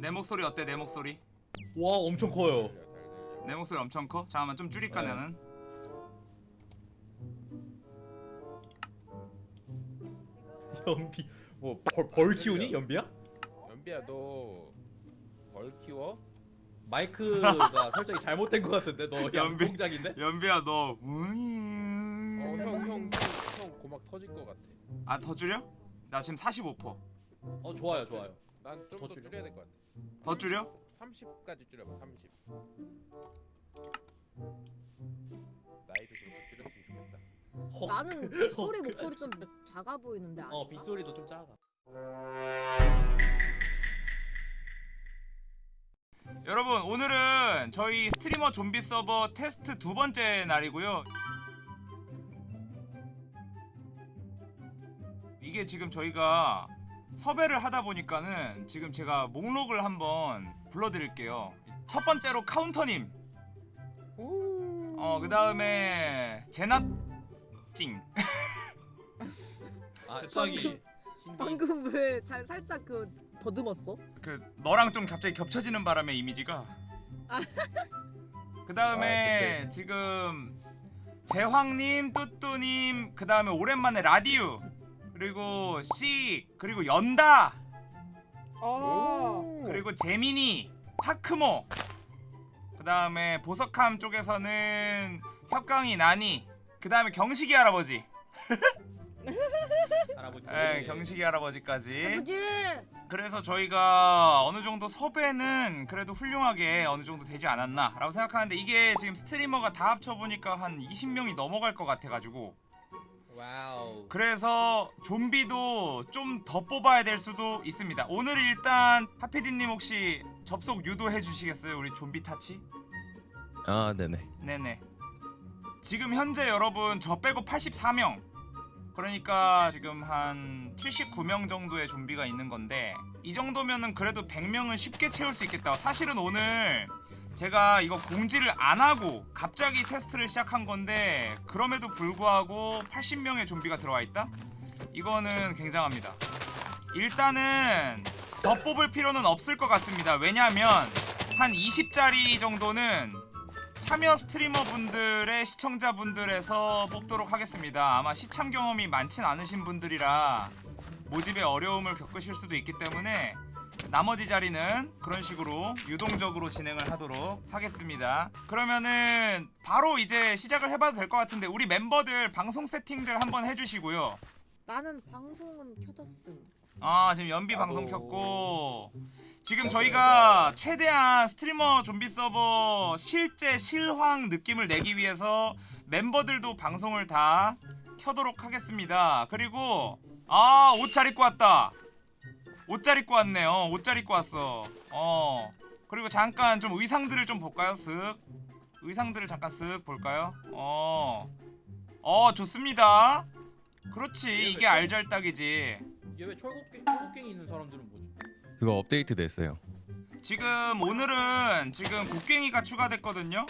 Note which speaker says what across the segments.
Speaker 1: 내 목소리 어때 내 목소리?
Speaker 2: 와 엄청 커요.
Speaker 1: 내 목소리 엄청 커? 잠깐만 좀 줄일까
Speaker 2: 네.
Speaker 1: 나는
Speaker 2: 연비 뭐벌 벌 키우니 연비야?
Speaker 3: 연비야 너 벌 키워?
Speaker 2: 마이크가 설정이 잘못된 것 같은데 너
Speaker 1: 연비.
Speaker 2: 양동작인데?
Speaker 1: 연비야
Speaker 3: 너어형형 형 고막 터질 것 같아.
Speaker 1: 아더 줄여? 나 지금 45%.
Speaker 2: 어 좋아요 좋아요.
Speaker 3: 난 좀더더
Speaker 2: 줄여?
Speaker 3: 줄여야 될 것 같아.
Speaker 1: 더 줄여?
Speaker 3: 30까지 줄여봐. 30. 나이도 그렇게 줄였으면 좋겠다.
Speaker 2: 헉.
Speaker 4: 나는 소리 목소리 좀 작아 보이는데
Speaker 2: 어 빗소리도 좀 작아.
Speaker 1: 여러분 오늘은 저희 스트리머 좀비 서버 테스트 두 번째 날이고요. 이게 지금 저희가 섭외를 하다 보니까는 지금 제가 목록을 한번 불러드릴게요. 첫 번째로 카운터님. 어, 그 다음에 제나찡.
Speaker 2: 아. 신기.
Speaker 4: 방금 왜 잘 살짝 그 더듬었어?
Speaker 1: 그 너랑 좀 갑자기 겹쳐지는 바람에 이미지가. 그
Speaker 3: 아,
Speaker 1: 다음에 지금 제황님, 뚜뚜님, 그 다음에 오랜만에 라디우, 그리고 씨, 그리고 연다,
Speaker 3: 오.
Speaker 1: 그리고 재민이, 파크모. 그 다음에 보석함 쪽에서는 협강이 나니. 그 다음에 경식이 할아버지.
Speaker 2: 할아버지.
Speaker 1: 예, 경식이 할아버지까지.
Speaker 4: 아버지!
Speaker 1: 그래서 저희가 어느 정도 섭외는 그래도 훌륭하게 어느 정도 되지 않았나 라고 생각하는데 이게 지금 스트리머가 다 합쳐보니까 한 20명이 넘어갈 것 같아가지고
Speaker 3: wow.
Speaker 1: 그래서 좀비도 좀 더 뽑아야 될 수도 있습니다. 오늘 일단 하피디님 혹시 접속 유도해 주시겠어요? 우리 좀비 타치?
Speaker 5: 아 네네.
Speaker 1: 네네. 지금 현재 여러분 저 빼고 84명. 그러니까 지금 한 79명 정도의 좀비가 있는 건데 이 정도면은 그래도 100명은 쉽게 채울 수 있겠다. 사실은 오늘 제가 이거 공지를 안 하고 갑자기 테스트를 시작한 건데 그럼에도 불구하고 80명의 좀비가 들어와 있다? 이거는 굉장합니다 일단은 더 뽑을 필요는 없을 것 같습니다 왜냐하면 한 20짜리 정도는 참여 스트리머 분들의 시청자분들에서 뽑도록 하겠습니다. 아마 시참 경험이 많진 않으신 분들이라 모집에 어려움을 겪으실 수도 있기 때문에 나머지 자리는 그런 식으로 유동적으로 진행을 하도록 하겠습니다. 그러면은 바로 이제 시작을 해봐도 될 것 같은데 우리 멤버들 방송 세팅들 한번 해주시고요.
Speaker 4: 나는 방송은 켜졌음.
Speaker 1: 아 지금 연비 방송. 켰고 지금 저희가 최대한 스트리머 좀비 서버 실제 실황 느낌을 내기 위해서 멤버들도 방송을 다 켜도록 하겠습니다 그리고 아 옷 잘 입고 왔다 옷잘 입고 왔네 어옷 잘 입고 왔어. 어. 그리고 잠깐 좀 의상들을 좀 볼까요? 쓱 의상들을 잠깐 쓱 볼까요? 어어 좋습니다. 그렇지. 이게 알잘딱이지.
Speaker 2: 얘 왜 철곡갱 철곡갱이 있는 사람들은 뭐지?
Speaker 5: 그거 업데이트 됐어요.
Speaker 1: 지금 오늘은 지금 곡괭이가 추가됐거든요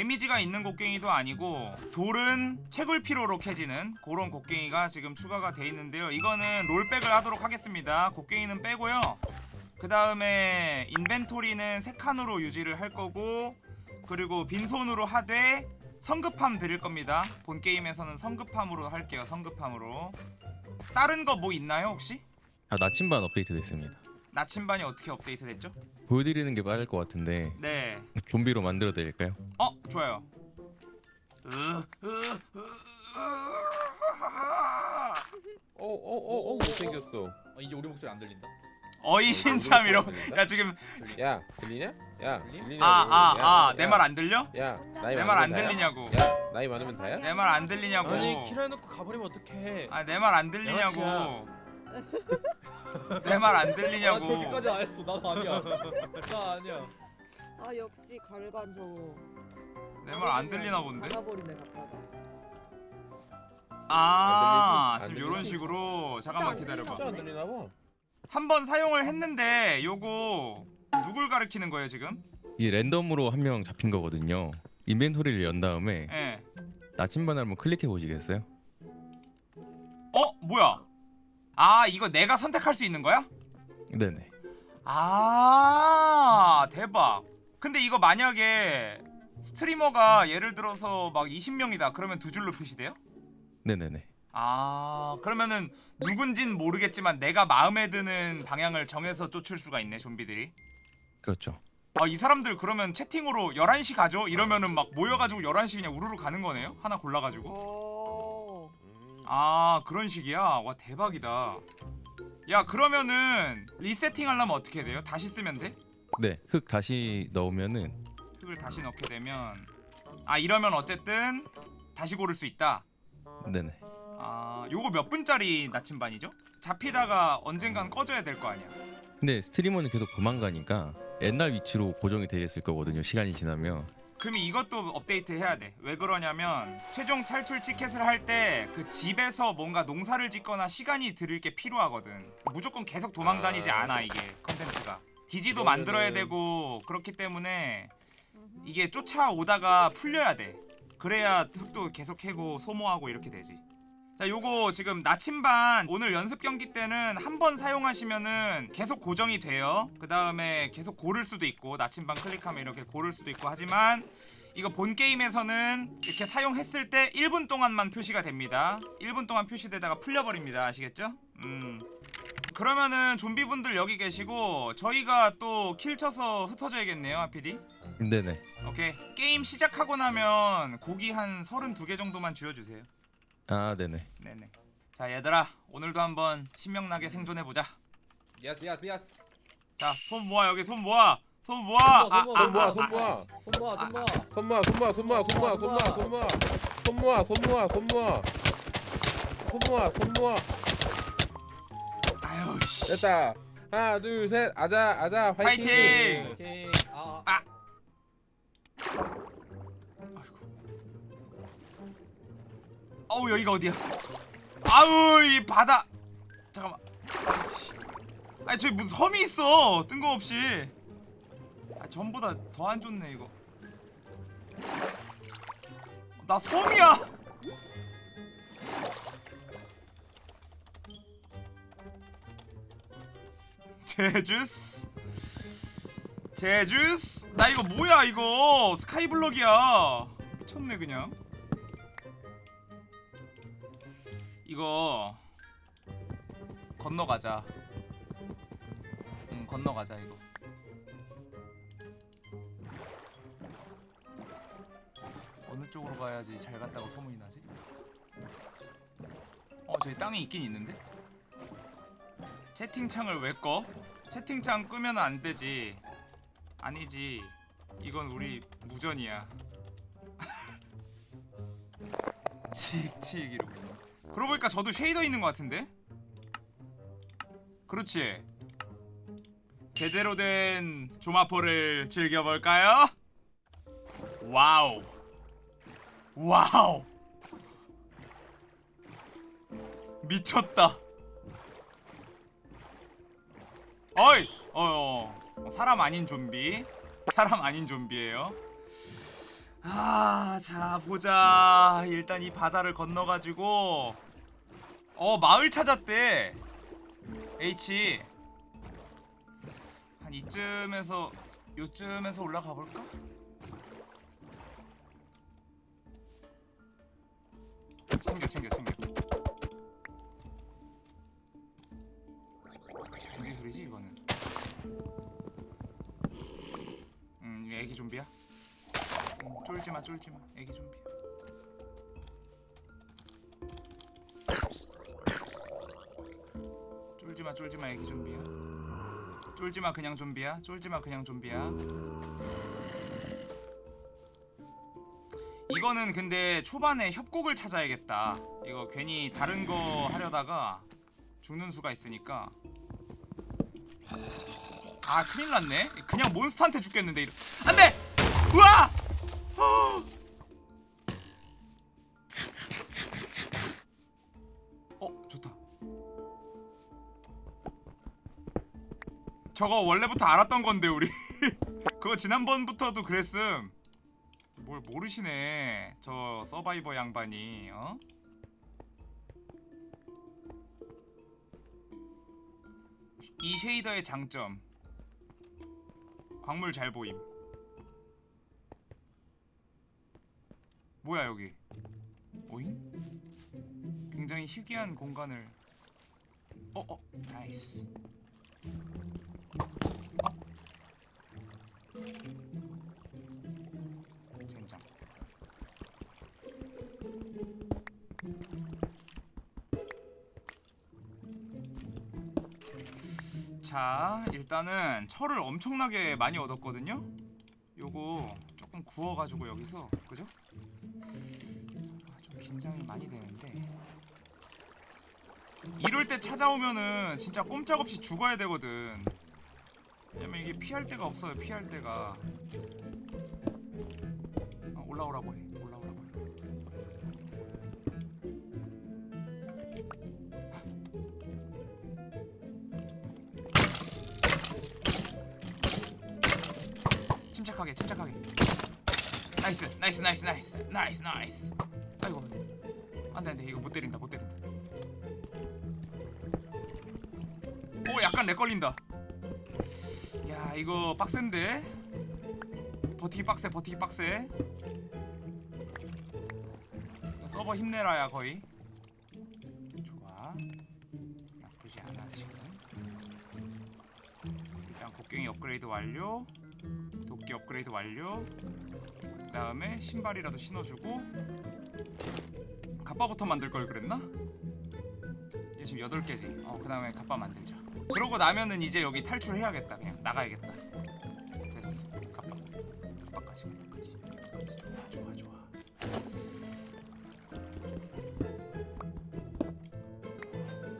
Speaker 1: 데미지가 있는 곡괭이도 아니고 돌은 채굴 필요로 캐지는 그런 곡괭이가 지금 추가가 돼 있는데요. 이거는 롤백을 하도록 하겠습니다. 곡괭이는 빼고요. 그 다음에 인벤토리는 세 칸으로 유지를 할 거고 그리고 빈손으로 하되 성급함 드릴 겁니다. 본 게임에서는 성급함으로 할게요. 성급함으로. 다른 거 뭐 있나요 혹시?
Speaker 5: 아 나침반 업데이트 됐습니다
Speaker 1: 나침반이 어떻게 업데이트 됐죠?
Speaker 5: 보여드리는 게 빠를 것 같은데
Speaker 1: 네
Speaker 5: 좀비로 만들어 드릴까요?
Speaker 1: 어 좋아요.
Speaker 3: 어어어어 못생겼어.
Speaker 2: 어, 이제 우리 목소리 안 들린다.
Speaker 1: 어이신참이로. 야 지금
Speaker 3: 야 들리냐? 야
Speaker 2: 들리?
Speaker 3: 들리냐고.
Speaker 1: 아아아
Speaker 3: 야,
Speaker 1: 내
Speaker 3: 야.
Speaker 1: 말안 들려?
Speaker 3: 야
Speaker 1: 내 말 안? 들리냐고.
Speaker 3: 야 나이 많으면 다야?
Speaker 1: 내 말 안 들리냐고.
Speaker 6: 아니 키라 해놓고 가버리면 어떡해
Speaker 1: 아 내 말 안 들리냐고. 내
Speaker 2: 말안아
Speaker 1: 들리냐고.
Speaker 2: 저기까지 안 했어. 나도 아니야. 나 아니야.
Speaker 4: 아 역시 갈관 저거.
Speaker 1: 내말 안 들리나 본데.
Speaker 4: 나가버리네 갔다가.
Speaker 1: 아
Speaker 3: 안
Speaker 1: 지금? 요런 식으로 잠깐만
Speaker 4: 진짜 안
Speaker 1: 기다려봐.
Speaker 3: 진짜 안 들리나 봐.
Speaker 1: 한 번 사용을 했는데 요거 누굴 가리키는 거예요 지금?
Speaker 5: 이게 랜덤으로 한 명 잡힌 거거든요 인벤토리를 연 다음에
Speaker 1: 예.
Speaker 5: 나침반을 한번 클릭해 보시겠어요?
Speaker 1: 어 뭐야? 아 이거 내가 선택할 수 있는 거야?
Speaker 5: 네네
Speaker 1: 아 대박 근데 이거 만약에 스트리머가 예를 들어서 막 20명이다 그러면 두 줄로 표시돼요?
Speaker 5: 네네네.
Speaker 1: 아 그러면은 누군진 모르겠지만 내가 마음에 드는 방향을 정해서 쫓을 수가 있네 좀비들이
Speaker 5: 그렇죠.
Speaker 1: 아 이 사람들 그러면 채팅으로 11시 가죠? 이러면은 막 모여가지고 11시 그냥 우르르 가는 거네요? 하나 골라가지고
Speaker 4: 어.
Speaker 1: 아 그런 식이야? 와 대박이다 야 그러면은 리세팅 하려면 어떻게 돼요? 다시 쓰면 돼?
Speaker 5: 네, 흙 다시 넣으면은
Speaker 1: 흙을 다시 넣게 되면 아 이러면 어쨌든 다시 고를 수 있다
Speaker 5: 네네.
Speaker 1: 아 요거 몇 분짜리 나침반이죠? 잡히다가 언젠간 꺼져야 될 거 아니야
Speaker 5: 근데 스트리머는 계속 도망가니까 옛날 위치로 고정이 되어 있을 거거든요. 시간이 지나면.
Speaker 1: 그럼 이것도 업데이트 해야 돼. 왜 그러냐면 최종 탈출 티켓을 할 때 그 집에서 뭔가 농사를 짓거나 시간이 들을 게 필요하거든. 무조건 계속 도망 다니지 않아 이게 컨텐츠가. 기지도 만들어야 되고 그렇기 때문에 이게 쫓아오다가 풀려야 돼. 그래야 흙도 계속 캐고 소모하고 이렇게 되지. 자, 요거 지금 나침반 오늘 연습 경기 때는 한 번 사용하시면은 계속 고정이 돼요. 그 다음에 계속 고를 수도 있고 나침반 클릭하면 이렇게 고를 수도 있고 하지만 이거 본 게임에서는 이렇게 사용했을 때 1분 동안만 표시가 됩니다. 1분 동안 표시되다가 풀려버립니다. 아시겠죠? 음. 그러면은 좀비분들 여기 계시고 저희가 또 kill 쳐서 흩어져야겠네요, 하피디.
Speaker 5: 네네.
Speaker 1: 오케이. 게임 시작하고 나면 고기 한 32개 정도만 쥐어주세요.
Speaker 5: 아, 네네.
Speaker 1: 네네. 자 얘들아 오늘도 한번 신명나게 생존해보자.
Speaker 2: yes yes yes.
Speaker 1: 자 손 모아 여기 손 모아 손 모아.
Speaker 2: 손 모아,
Speaker 3: 손 모아, 손 모아.
Speaker 2: 손 모아 손 모아.
Speaker 3: 손 모아, 손 모아, 손 모아, 손 모아, 손 모아, 손 모아. 손 모아, 손 모아, 손 모아. 손 모아, 손 모아.
Speaker 1: 아유 씨.
Speaker 3: 됐다. 하나, 둘, 셋. 아자, 아자. 화이팅.
Speaker 1: 어우 여기가 어디야? 아우 이 바다. 잠깐만. 씨. 아니 저기 무슨 섬이 있어 뜬금없이. 아 전보다 더 안 좋네 이거. 나 섬이야. 제주스 제주스 나 이거 뭐야 이거 스카이블럭이야 미쳤네 그냥 이거 건너가자 응 건너가자 이거 어느 쪽으로 가야지 잘 갔다고 소문이 나지? 어 저기 땅이 있긴 있는데? 채팅창을 왜 꺼? 채팅창 끄면 안 되지. 아니지. 이건 우리 무전이야. 칙칙 이러고 있네. 그러고 보니까 저도 쉐이더 있는 것 같은데? 그렇지. 제대로 된 조마포를 즐겨볼까요? wow. wow. 미쳤다. 어이! 어, 어, 사람 아닌 좀비. 사람 아닌 좀비예요. 아, 자 보자. 일단 이 바다를 건너가지고 어 마을 찾았대. H 한 이쯤에서 요쯤에서 올라가 볼까? 챙겨 챙겨 챙겨. 좀비 소리지 이거는. 음, 애기 좀비야? 음, 쫄지 마, 쫄지 마. 애기 좀비야. 쫄지 마, 쫄지 마. 애기 좀비야. 쫄지 마, 그냥 좀비야. 쫄지 마, 그냥 좀비야. 이거는 근데 초반에 협곡을 찾아야겠다. 이거 괜히 다른 거 하려다가 죽는 수가 있으니까 아 큰일 났네 그냥 몬스터한테 죽겠는데 이러... 안돼 우와 저거 원래부터 알았던 건데 우리 그거 지난번부터도 그랬음 뭘 모르시네 저 서바이버 양반이 어? 이 쉐이더의 장점 광물 잘 보임. 뭐야 여기? 오잉? 굉장히 희귀한 공간을. 어 어. nice. 일단은 철을 엄청나게 많이 얻었거든요. 요거 조금 구워가지고 여기서 그죠? 아, 좀 긴장이 많이 되는데. 이럴 때 찾아오면은 진짜 꼼짝없이 죽어야 되거든. 왜냐면 이게 피할 데가 없어요 피할 데가. 아, 올라오라고 해 침착하게 침착하게. nice nice nice nice nice nice. 아이고 안돼. 안돼 이거 못 때린다 못 때린다. 오 약간 lag 걸린다. 야 이거 빡센데? 버티기 빡세 버티기 빡세. 서버 힘내라 야 거의. 좋아. 나쁘지 않아 지금. 일단 곡괭이 업그레이드 완료 도끼 업그레이드 완료. 그 다음에 신발이라도 신어주고. 갑바부터 만들 걸 그랬나? 얘 지금 8개지. 어 그 다음에 갑바 만들자. 그러고 나면은 이제 여기 탈출해야겠다. 그냥 나가야겠다. 됐어. 갑바. 갑바까지 갑바까지 갑바까지. 좋아 좋아 좋아.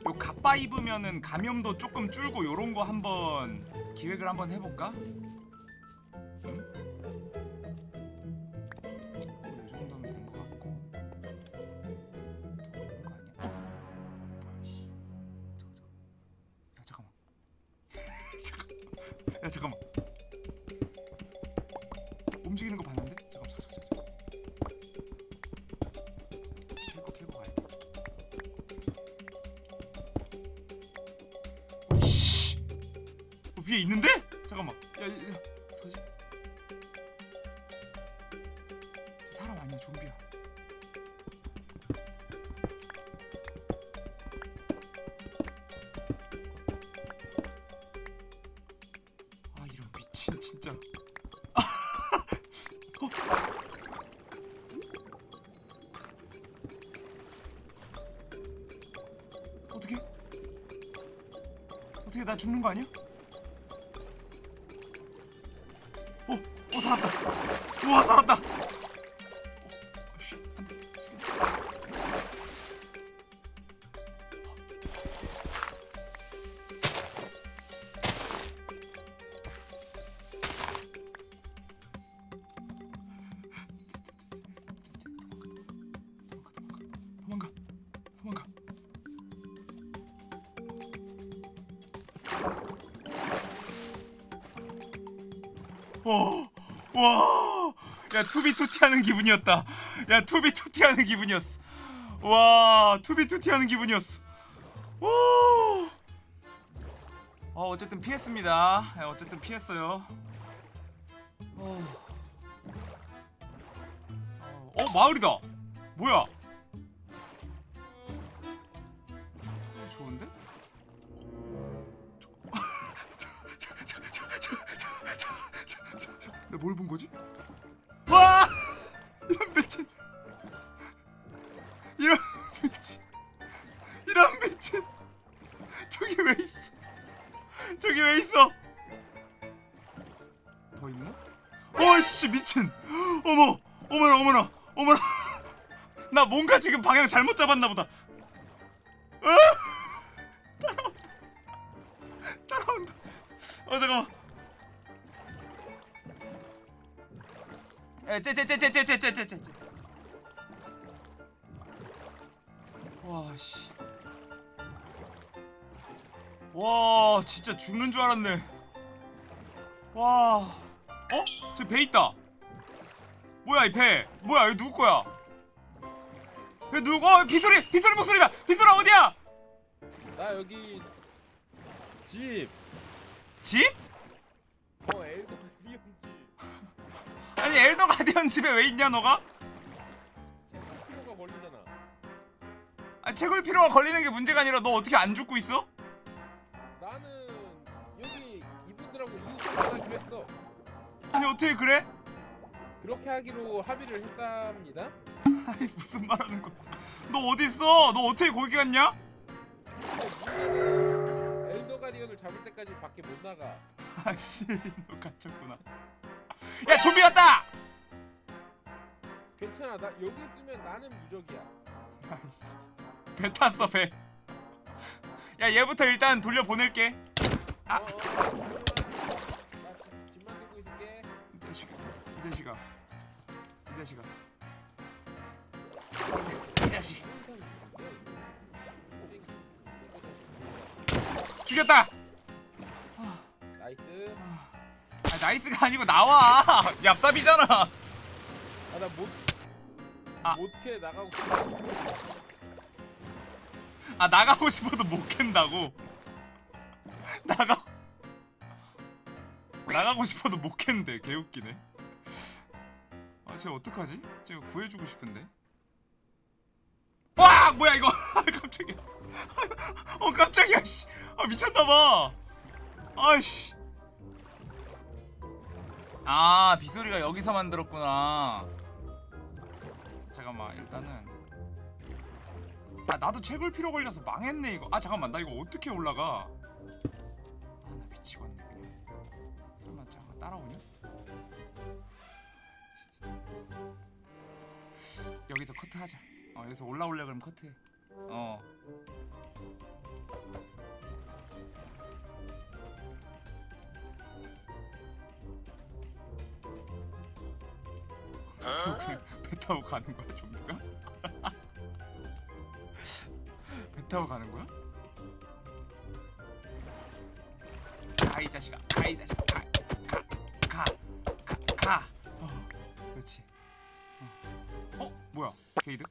Speaker 1: 요 갑바 입으면은 감염도 조금 줄고 요런 거 한번 기획을 한번 해볼까? 사람 아니야 좀비야 아 이런 미친 진짜 어. 어떻게 어떻게 나 죽는 거 아니야? 와, 와, 야 2b2t 하는 기분이었다. 야 2b2t 하는 기분이었어. 와, 2b2t 하는 기분이었어. 오. 어, 어쨌든 피했습니다. 예, 어쨌든 피했어요. 어, 어, 어, 마을이다. 뭐야? 내가 뭘본 거지? 와! 이런 미친! 이런 미친! 이런 미친! 저기 왜 있어? 저기 왜 있어? 더 있나? 어이씨 미친! 어머! 어머나 어머나 어머나! 나 뭔가 지금 방향 잘못 잡았나 보다. 에, 째째째째째째째째. 와 씨. 와 진짜 죽는 줄 알았네. 와. 어? 저 배 있다. 뭐야 이 배? 뭐야 이거 누구 거야? 배 누구? 어 비소리 비소리 목소리다. 비소리 어디야?
Speaker 3: 나 여기 집.
Speaker 1: 집? 아니 엘더 가디언 집에 왜 있냐 너가?
Speaker 3: 피로가 걸리잖아.
Speaker 1: 아 채굴 필요가 걸리는 게 문제가 아니라 너 어떻게 안 죽고 있어?
Speaker 3: 나는 여기 이분들하고 이웃을 만나기로 했어.
Speaker 1: 아니 어떻게 그래?
Speaker 3: 그렇게 하기로 합의를 했답니다.
Speaker 1: 아니 무슨 말하는 거야? 너 어디 있어? 너 어떻게 거기 갔냐?
Speaker 3: 엘더 가디언을 잡을 때까지 밖에 못 나가.
Speaker 1: 아씨 너 갇혔구나. 야 좀비 왔다!
Speaker 3: 괜찮아. 나 여기 있으면 나는 무적이야.
Speaker 1: 배 탔어 배. 야 얘부터 일단 돌려 보낼게. 아.
Speaker 3: 어, 어.
Speaker 1: 이 자식, 이 자식아, 이 자식아, 이, 자, 이 자식 죽였다. 아, nice가 아니고 나와. 얍삽이잖아.
Speaker 3: 아나 못.
Speaker 1: 아.
Speaker 3: 못해 나가고 싶어.
Speaker 1: 아 나가고 싶어도 못 캔다고. 나가. 나가고 싶어도 못 캔대. 개웃기네. 아, 쟤 어떡하지? 쟤 구해주고 싶은데. 와, 뭐야 이거? 아, 깜짝이야. 어, 깜짝이야. 씨. 아, 미쳤나봐. 아이씨. 아, 빗소리가 여기서 만들었구나. 잠깐만, 일단은. 아, 나도 채굴 필요 걸려서 망했네 이거. 아, 잠깐만, 나 이거 어떻게 올라가? 아, 나 미치겠네 그냥. 설마 잠깐 따라오냐? 여기서 커트하자. 어 여기서 올라올래 그럼 커트해. 어. 그냥 배 타고 가는 거야 좀비가? 배 타고 가는 거야? 가이 자식아, 가이 자식아, 가, 가, 가, 가, 가. 어, 그렇지. 어, 어 뭐야? raid?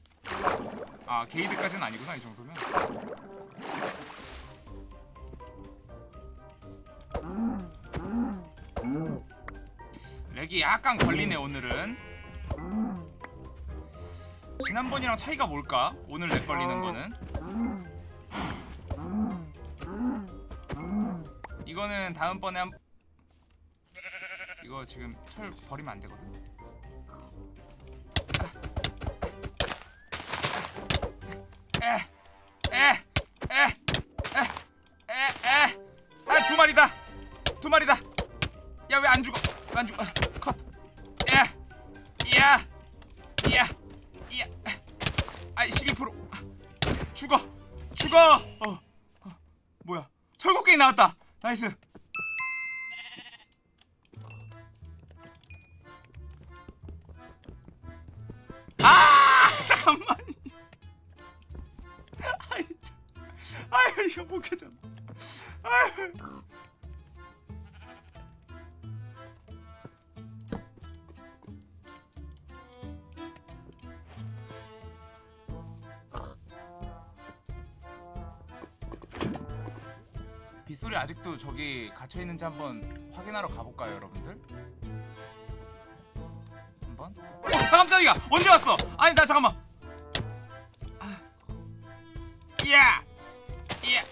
Speaker 1: 아 raid까지는 아니구나 이 정도면. lag이 약간 걸리네 오늘은. 지난번이랑 차이가 뭘까? 오늘 lag 걸리는 거는. 이거는 다음번에 한 이거 지금 철 버리면 안 되거든. 빗소리 아직도 저기 갇혀 있는지 한번 확인하러 가볼까요, 여러분들? 한번. 어, 깜짝이야! 언제 왔어? 아니 나 잠깐만. 아. 이야, 이야,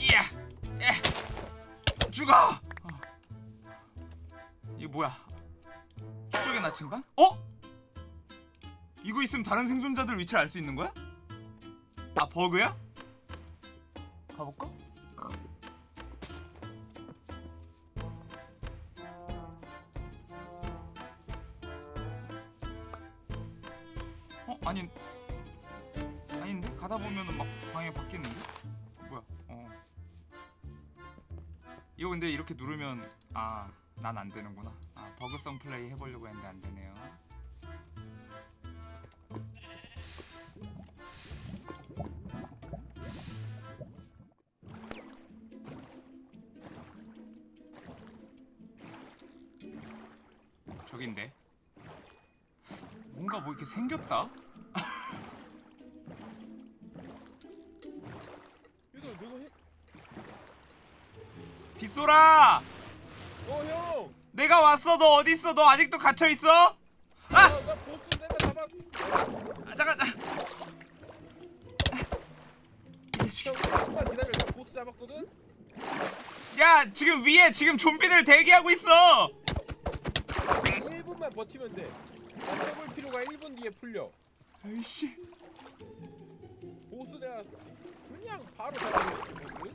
Speaker 1: 이야, 에, 죽어. 어. 이게 뭐야? 추적의 나침반? 어? 이거 있으면 다른 생존자들 위치를 알 수 있는 거야? 아 버그야? 가볼까? 아니 아닌데? 가다 보면은 막 방에 바뀌는데? 뭐야? 어. 이거 근데 이렇게 누르면 아 난 안 되는구나. 아 버그성 플레이 해보려고 했는데 안 되네요 뭔가 뭐 이렇게 생겼다? 빗소라
Speaker 3: 어 형.
Speaker 1: 내가 왔어 너 어디 있어 너 아직도 갇혀 있어?
Speaker 3: 아. 아,
Speaker 1: 잠깐. 야 지금 위에 지금 좀비들 대기하고 있어.
Speaker 3: 1분만 버티면 돼. 나 해볼 필요가 1분 뒤에 풀려.
Speaker 1: 아이씨.
Speaker 3: 보스 내가 그냥 바로 잡아버렸지 보스.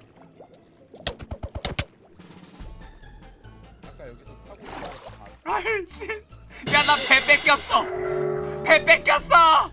Speaker 3: 아까 여기서 타고 있다가.
Speaker 1: 아이씨. 야나 배 뺏겼어. 배 뺏겼어.